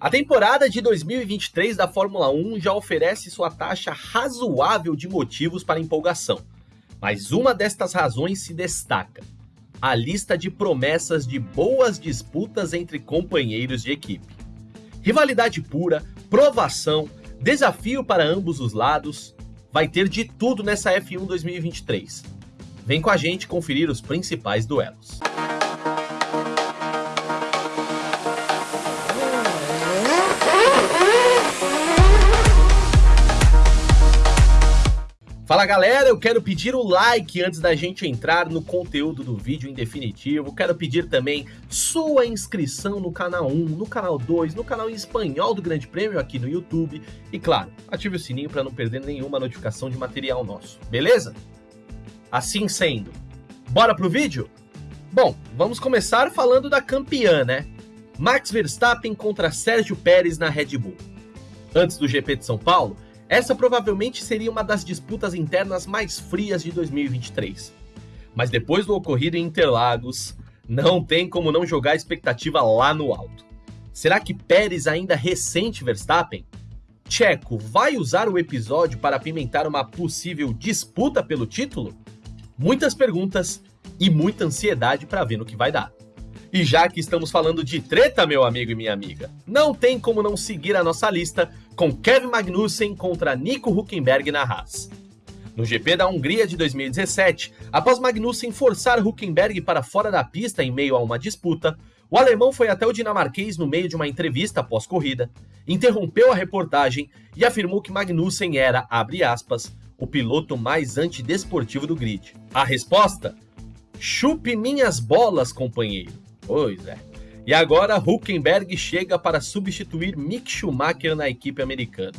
A temporada de 2023 da Fórmula 1 já oferece sua taxa razoável de motivos para empolgação, mas uma destas razões se destaca: a lista de promessas de boas disputas entre companheiros de equipe. Rivalidade pura, provação, desafio para ambos os lados, vai ter de tudo nessa F1 2023. Vem com a gente conferir os principais duelos. Fala galera, eu quero pedir o like antes da gente entrar no conteúdo do vídeo em definitivo. Quero pedir também sua inscrição no canal 1, no canal 2, no canal em espanhol do Grande Prêmio aqui no YouTube. E claro, ative o sininho para não perder nenhuma notificação de material nosso, beleza? Assim sendo, bora pro vídeo? Bom, vamos começar falando da campeã, né? Max Verstappen contra Sérgio Pérez na Red Bull. Antes do GP de São Paulo, essa provavelmente seria uma das disputas internas mais frias de 2023. Mas depois do ocorrido em Interlagos, não tem como não jogar a expectativa lá no alto. Será que Pérez ainda ressente Verstappen? Checo vai usar o episódio para apimentar uma possível disputa pelo título? Muitas perguntas e muita ansiedade para ver no que vai dar. E já que estamos falando de treta, meu amigo e minha amiga, não tem como não seguir a nossa lista com Kevin Magnussen contra Nico Huckenberg na Haas. No GP da Hungria de 2017, após Magnussen forçar Huckenberg para fora da pista em meio a uma disputa, o alemão foi até o dinamarquês no meio de uma entrevista após corrida, interrompeu a reportagem e afirmou que Magnussen era, abre aspas, o piloto mais antidesportivo do grid. A resposta? Chupe minhas bolas, companheiro. Pois é. E agora Huckenberg chega para substituir Mick Schumacher na equipe americana.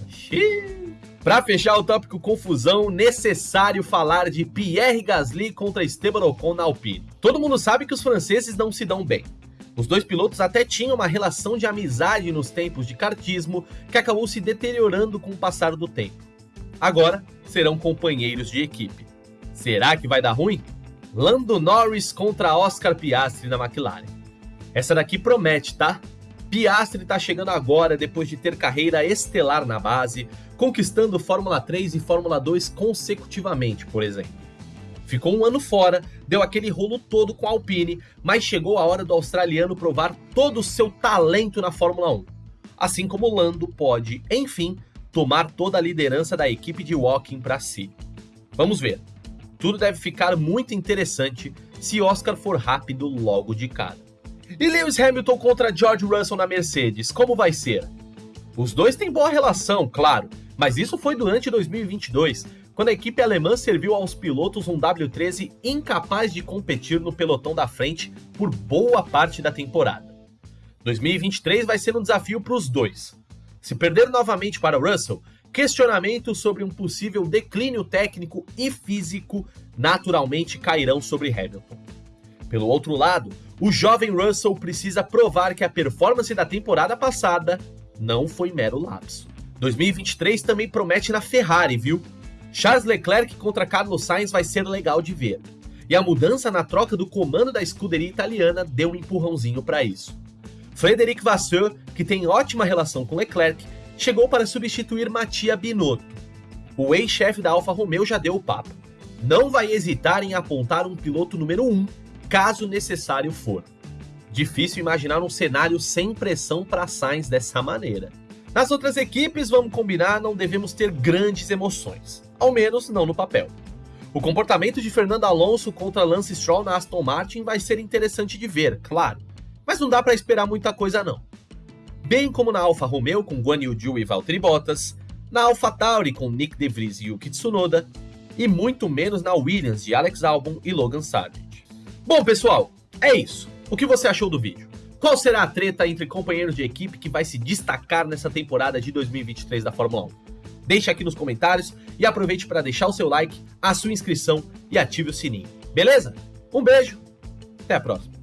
Para fechar o tópico confusão, necessário falar de Pierre Gasly contra Esteban Ocon na Alpine. Todo mundo sabe que os franceses não se dão bem. Os dois pilotos até tinham uma relação de amizade nos tempos de kartismo que acabou se deteriorando com o passar do tempo. Agora serão companheiros de equipe. Será que vai dar ruim? Lando Norris contra Oscar Piastri na McLaren. Essa daqui promete, tá? Piastri está chegando agora depois de ter carreira estelar na base, conquistando Fórmula 3 e Fórmula 2 consecutivamente, por exemplo. Ficou um ano fora, deu aquele rolo todo com a Alpine, mas chegou a hora do australiano provar todo o seu talento na Fórmula 1. Assim como Lando pode, enfim, tomar toda a liderança da equipe de Walking para si. Vamos ver. Tudo deve ficar muito interessante se Oscar for rápido logo de cara. E Lewis Hamilton contra George Russell na Mercedes, como vai ser? Os dois têm boa relação, claro, mas isso foi durante 2022, quando a equipe alemã serviu aos pilotos um W13 incapaz de competir no pelotão da frente por boa parte da temporada. 2023 vai ser um desafio para os dois. Se perder novamente para Russell, questionamentos sobre um possível declínio técnico e físico naturalmente cairão sobre Hamilton. Pelo outro lado, o jovem Russell precisa provar que a performance da temporada passada não foi mero lapso. 2023 também promete na Ferrari, viu? Charles Leclerc contra Carlos Sainz vai ser legal de ver. E a mudança na troca do comando da escuderia italiana deu um empurrãozinho para isso. Frederic Vasseur, que tem ótima relação com Leclerc, chegou para substituir Mattia Binotto. O ex-chefe da Alfa Romeo já deu o papo. Não vai hesitar em apontar um piloto número 1 caso necessário for. Difícil imaginar um cenário sem pressão para Sainz dessa maneira. Nas outras equipes, vamos combinar, não devemos ter grandes emoções, ao menos não no papel. O comportamento de Fernando Alonso contra Lance Stroll na Aston Martin vai ser interessante de ver, claro, mas não dá para esperar muita coisa não. Bem como na Alfa Romeo com Guan Yu Zhou e Valtteri Bottas, na Alfa Tauri com Nick De Vries e Yuki Tsunoda, e muito menos na Williams de Alex Albon e Logan Sargent. Bom, pessoal, é isso. O que você achou do vídeo? Qual será a treta entre companheiros de equipe que vai se destacar nessa temporada de 2023 da Fórmula 1? Deixe aqui nos comentários e aproveite para deixar o seu like, a sua inscrição e ative o sininho. Beleza? Um beijo, até a próxima.